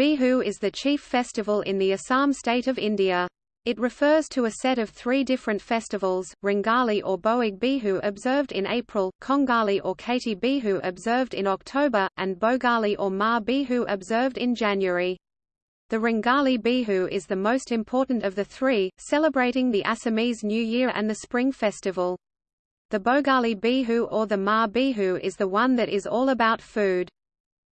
Bihu is the chief festival in the Assam state of India. It refers to a set of three different festivals, Rangali or Boig Bihu observed in April, Kongali or Kati Bihu observed in October, and Bogali or Ma Bihu observed in January. The Rangali Bihu is the most important of the three, celebrating the Assamese New Year and the Spring Festival. The Bogali Bihu or the Ma Bihu is the one that is all about food.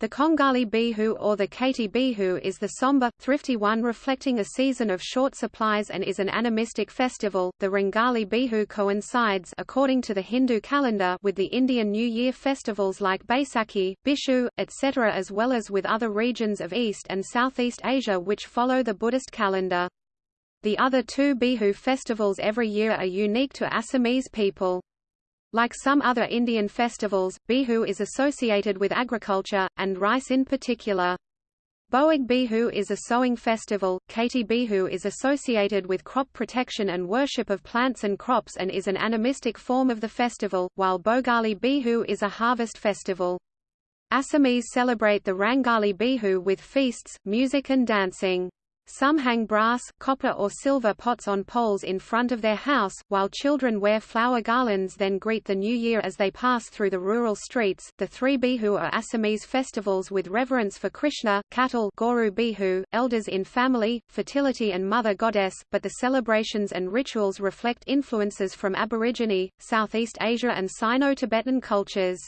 The Kongali Bihu or the Kati Bihu is the somber, thrifty one reflecting a season of short supplies and is an animistic festival. The Rangali Bihu coincides according to the Hindu calendar with the Indian New Year festivals like Baisakhi, Bishu, etc. as well as with other regions of East and Southeast Asia which follow the Buddhist calendar. The other two Bihu festivals every year are unique to Assamese people. Like some other Indian festivals, Bihu is associated with agriculture, and rice in particular. Boig Bihu is a sowing festival, Kati Bihu is associated with crop protection and worship of plants and crops and is an animistic form of the festival, while Bogali Bihu is a harvest festival. Assamese celebrate the Rangali Bihu with feasts, music and dancing. Some hang brass, copper or silver pots on poles in front of their house, while children wear flower garlands then greet the new year as they pass through the rural streets. The three Bihu are Assamese festivals with reverence for Krishna, cattle Goru Bihu, elders in family, fertility and mother goddess, but the celebrations and rituals reflect influences from Aborigine, Southeast Asia and Sino-Tibetan cultures.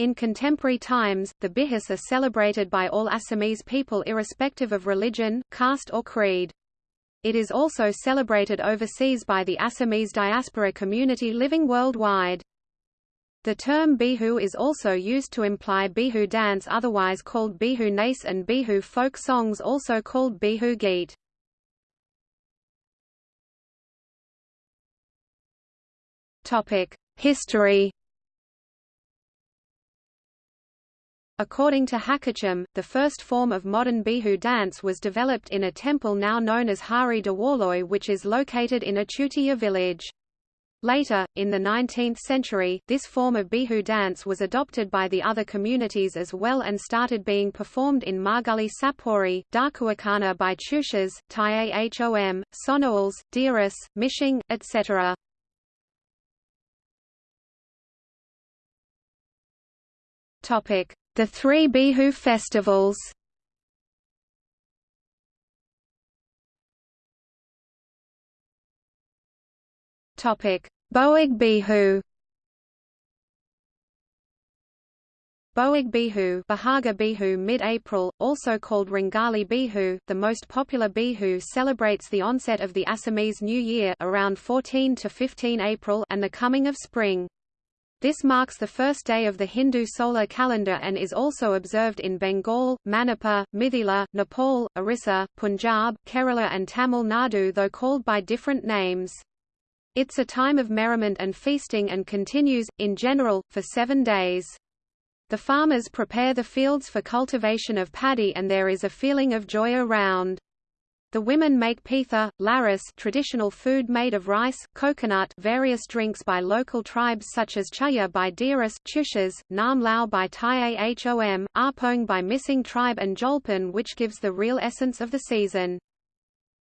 In contemporary times, the Bihus are celebrated by all Assamese people irrespective of religion, caste or creed. It is also celebrated overseas by the Assamese diaspora community living worldwide. The term Bihu is also used to imply Bihu dance otherwise called Bihu nace and Bihu folk songs also called Bihu geet. History According to Hakacham, the first form of modern Bihu dance was developed in a temple now known as Hari Dewaloi which is located in Achutia village. Later, in the 19th century, this form of Bihu dance was adopted by the other communities as well and started being performed in Marguli Sapori, Darkuakana by Chushas, Tyahom, Sonoals, Diras, Mishing, etc. Topic: the three Bihu festivals Topic: Boig Bihu. Boig Bihu, Bahaga Bihu mid-April, also called Rangali Bihu, the most popular Bihu celebrates the onset of the Assamese New Year around 14 to 15 April and the coming of spring. This marks the first day of the Hindu solar calendar and is also observed in Bengal, Manipur, Mithila, Nepal, Orissa, Punjab, Kerala and Tamil Nadu though called by different names. It's a time of merriment and feasting and continues, in general, for seven days. The farmers prepare the fields for cultivation of paddy and there is a feeling of joy around. The women make pitha, laris traditional food made of rice, coconut various drinks by local tribes such as chaya by Diras, Chushas, Nam Lao by Tyahom, Arpong by Mishing tribe and Jolpan which gives the real essence of the season.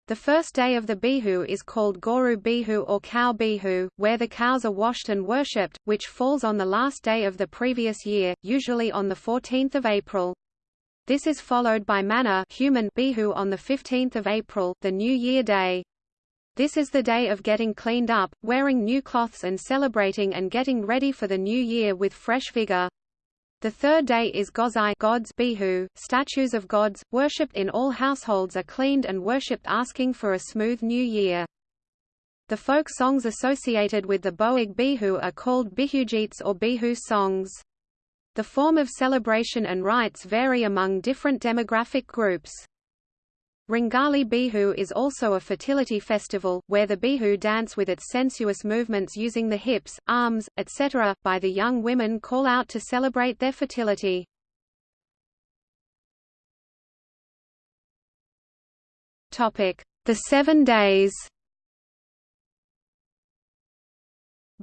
The first day of the Bihu is called Goru Bihu or Cow Bihu, where the cows are washed and worshipped, which falls on the last day of the previous year, usually on 14 April. This is followed by Manna human Bihu on 15 April, the New Year Day. This is the day of getting cleaned up, wearing new cloths and celebrating and getting ready for the new year with fresh vigor. The third day is Gozai gods Bihu, statues of gods, worshipped in all households are cleaned and worshipped asking for a smooth new year. The folk songs associated with the Boig Bihu are called Bihugeets or Bihu songs. The form of celebration and rites vary among different demographic groups. Ringali Bihu is also a fertility festival, where the Bihu dance with its sensuous movements using the hips, arms, etc., by the young women call out to celebrate their fertility. The Seven Days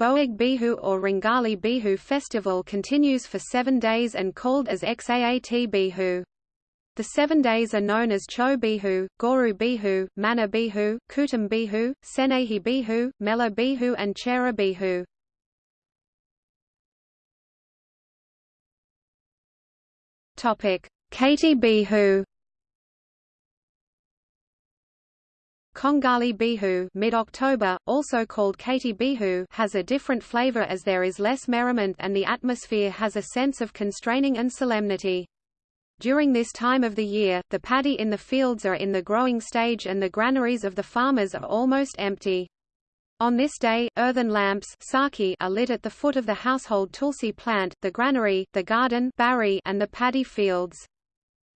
Boig Bihu or Rangali Bihu festival continues for seven days and called as Xaat Bihu. The seven days are known as Cho Bihu, Goru Bihu, Mana Bihu, Kutum Bihu, Senehi Bihu, Mela Bihu and Chera Bihu. Kati Bihu. Kongali Bihu mid-October, also called Kati Bihu has a different flavor as there is less merriment and the atmosphere has a sense of constraining and solemnity. During this time of the year, the paddy in the fields are in the growing stage and the granaries of the farmers are almost empty. On this day, earthen lamps saki are lit at the foot of the household tulsi plant, the granary, the garden barry, and the paddy fields.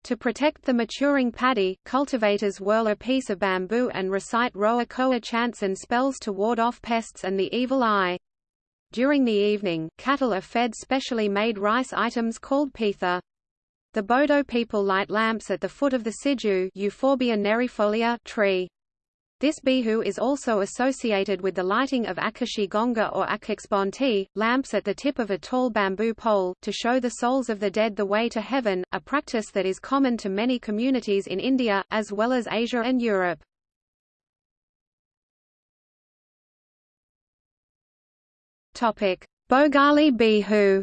To protect the maturing paddy, cultivators whirl a piece of bamboo and recite roa koa chants and spells to ward off pests and the evil eye. During the evening, cattle are fed specially made rice items called pitha. The Bodo people light lamps at the foot of the Siju Euphorbia tree. This bihu is also associated with the lighting of Akashi Gonga or Akixbonti, lamps at the tip of a tall bamboo pole, to show the souls of the dead the way to heaven, a practice that is common to many communities in India, as well as Asia and Europe. Bogali Bihu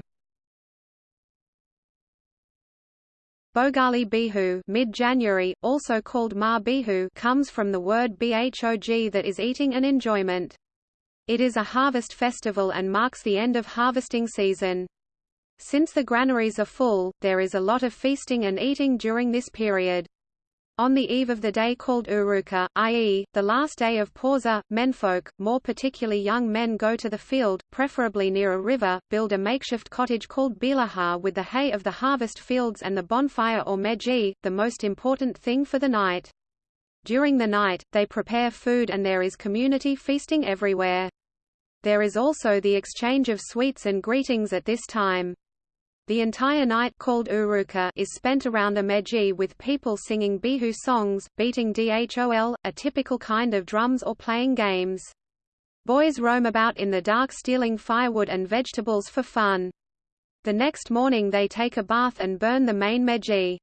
Bogali Bihu mid-January, also called Ma Bihu comes from the word bhog that is eating and enjoyment. It is a harvest festival and marks the end of harvesting season. Since the granaries are full, there is a lot of feasting and eating during this period. On the eve of the day called Uruka, i.e., the last day of Pausa, menfolk, more particularly young men go to the field, preferably near a river, build a makeshift cottage called Bilaha with the hay of the harvest fields and the bonfire or meji, the most important thing for the night. During the night, they prepare food and there is community feasting everywhere. There is also the exchange of sweets and greetings at this time. The entire night called Uruka is spent around a meji with people singing bihu songs, beating dhol, a typical kind of drums or playing games. Boys roam about in the dark stealing firewood and vegetables for fun. The next morning they take a bath and burn the main meji.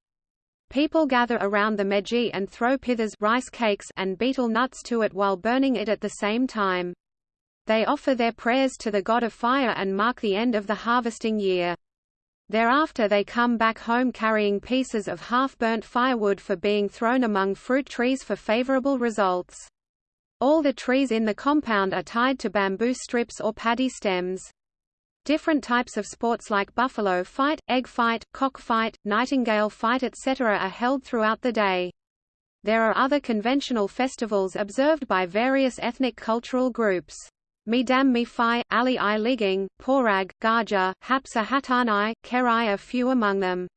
People gather around the meji and throw pithas rice cakes and betel nuts to it while burning it at the same time. They offer their prayers to the god of fire and mark the end of the harvesting year. Thereafter they come back home carrying pieces of half-burnt firewood for being thrown among fruit trees for favorable results. All the trees in the compound are tied to bamboo strips or paddy stems. Different types of sports like buffalo fight, egg fight, cock fight, nightingale fight etc. are held throughout the day. There are other conventional festivals observed by various ethnic cultural groups. Midam Mifi, Ali I Liging, Porag, Gaja, Hapsa Hatanai, Kerai are few among them.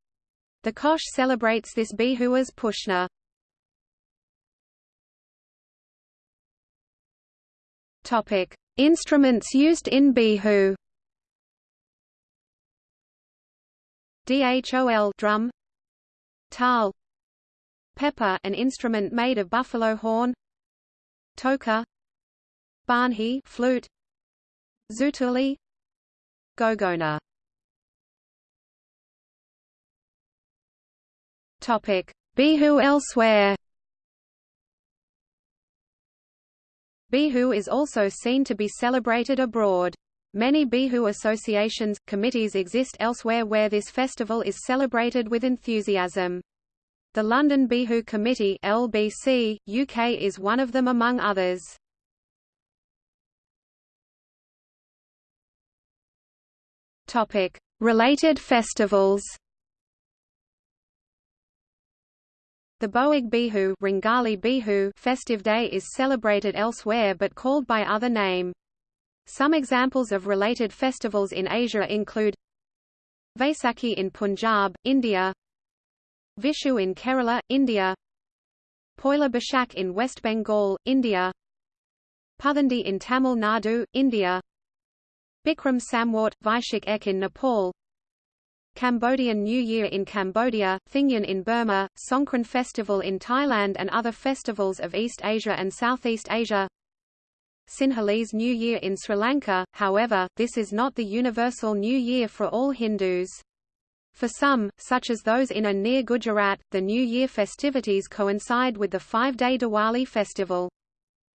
The Kosh celebrates this bihu as Pushna. Topic: Instruments used in bihu. Dhol drum, tal, pepa, an instrument made of buffalo horn, toka, Banhi flute Zutuli Gogona Topic Bihu elsewhere Bihu is also seen to be celebrated abroad. Many Bihu associations, committees exist elsewhere where this festival is celebrated with enthusiasm. The London Bihu Committee LBC, UK is one of them among others. Topic: Related festivals. The Boig Bihu, Ringali Bihu festive day is celebrated elsewhere but called by other name. Some examples of related festivals in Asia include Vaisakhi in Punjab, India Vishu in Kerala, India Poila Boishakh in West Bengal, India Puthandu in Tamil Nadu, India Bikram Samwat, Vaishak Ek in Nepal Cambodian New Year in Cambodia, Thingyan in Burma, Songkran Festival in Thailand and other festivals of East Asia and Southeast Asia Sinhalese New Year in Sri Lanka, however, this is not the universal New Year for all Hindus. For some, such as those in and near Gujarat, the New Year festivities coincide with the five-day Diwali festival.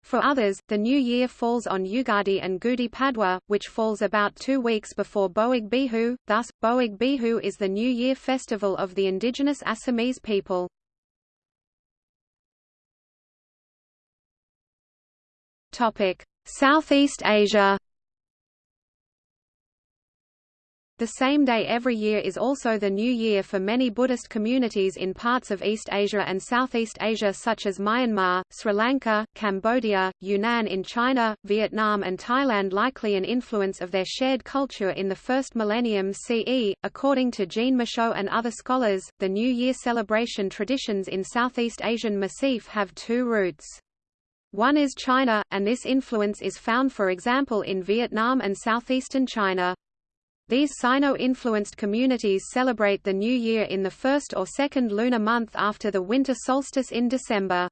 For others, the new year falls on Ugadi and Gudi Padwa, which falls about two weeks before Boig Bihu, thus, Boig Bihu is the New Year festival of the indigenous Assamese people. Southeast Asia The same day every year is also the New Year for many Buddhist communities in parts of East Asia and Southeast Asia such as Myanmar, Sri Lanka, Cambodia, Yunnan in China, Vietnam and Thailand likely an influence of their shared culture in the first millennium CE. According to Jean Michaud and other scholars, the New Year celebration traditions in Southeast Asian Massif have two roots. One is China, and this influence is found for example in Vietnam and southeastern China. These Sino-influenced communities celebrate the New Year in the first or second lunar month after the winter solstice in December.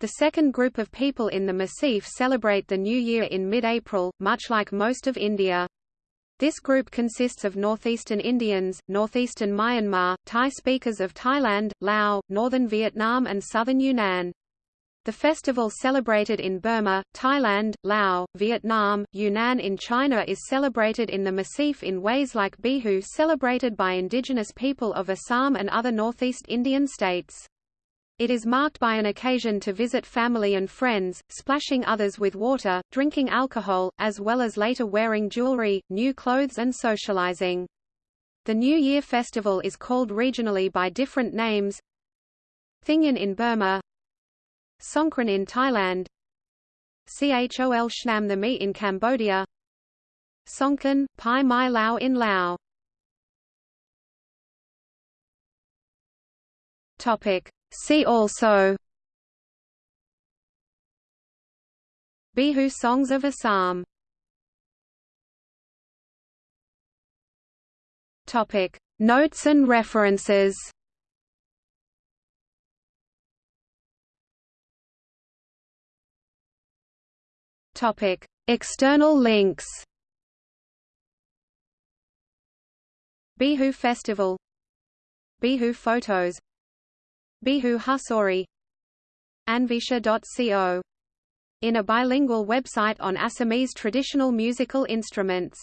The second group of people in the Massif celebrate the New Year in mid-April, much like most of India. This group consists of northeastern Indians, northeastern Myanmar, Thai speakers of Thailand, Laos, northern Vietnam and southern Yunnan. The festival celebrated in Burma, Thailand, Laos, Vietnam, Yunnan in China is celebrated in the Massif in ways like Bihu celebrated by indigenous people of Assam and other northeast Indian states. It is marked by an occasion to visit family and friends, splashing others with water, drinking alcohol, as well as later wearing jewelry, new clothes and socializing. The New Year festival is called regionally by different names Thingyan in Burma Songkran in Thailand. Chol Shnam the Mi in Cambodia. Songkran, Pai Mai Lao in Laos. See also. Bihu songs of Assam. Notes and references Topic: External links. Bihu Festival Bihu photos Bihu Husori Anvisha.co in a bilingual website on Assamese traditional musical instruments